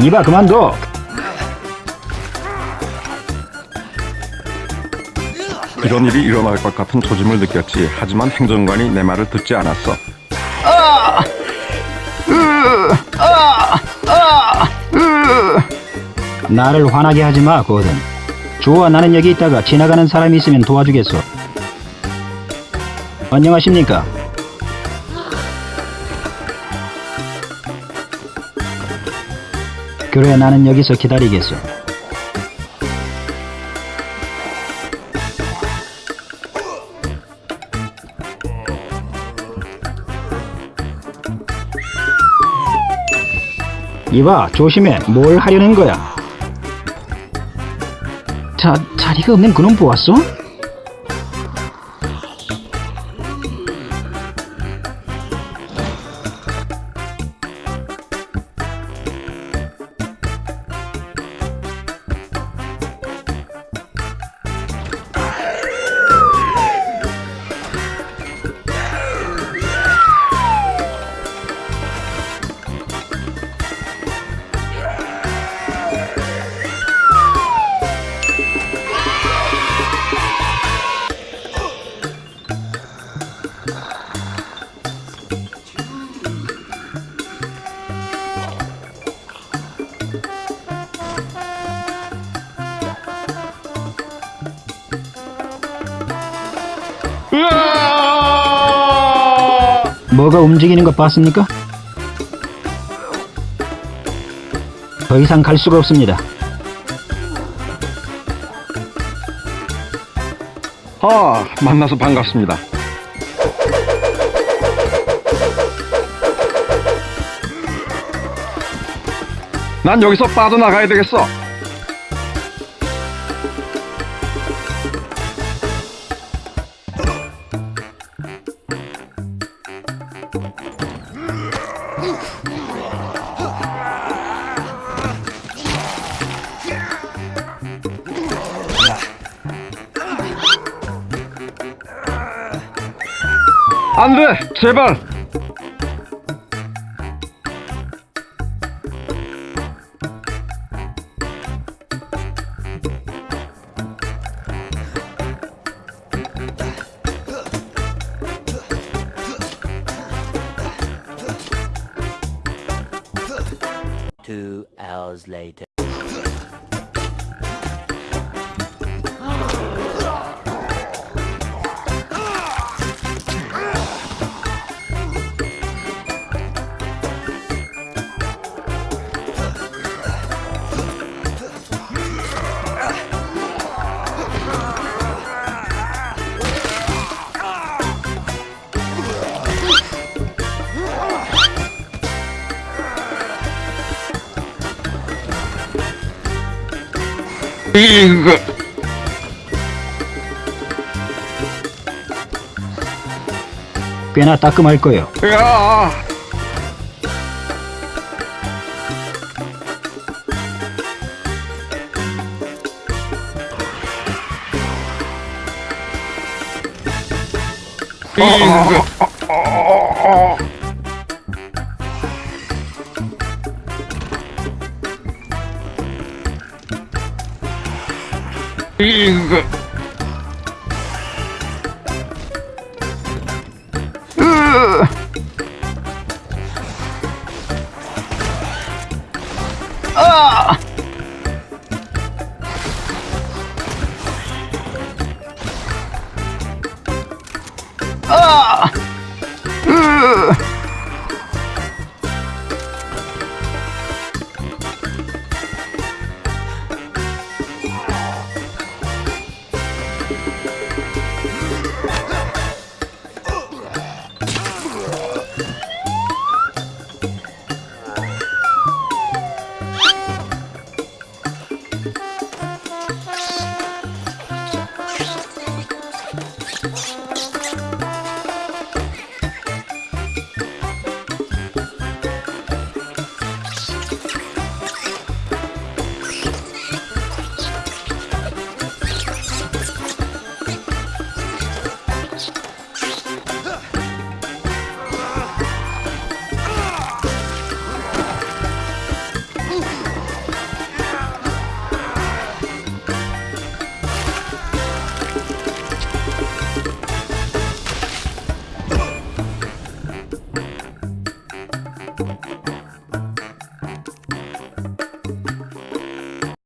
이봐 그만둬 이런 일이 일어날 것 같은 조짐을 느꼈지. 하지만 행정관이 내 말을 듣지 않았어. 나를 화나게 하지 마 고든 좋아 나는 여기 있다가 지나가는 사람이 있으면 도와주겠어 안녕하십니까 그래 나는 여기서 기다리겠어. 이봐 조심해. 뭘 하려는 거야? 자, 자리가 없는 그놈 보았어? 뭐가 움직이는 것 봤습니까? 더 이상 갈 수가 없습니다. 아, 만나서 반갑습니다. 난 여기서 빠져나가야 되겠어. 안 돼! 제발! Two hours later. 이거... 꽤나 따끔할 거예요. 야! 이거... Инга. Oh!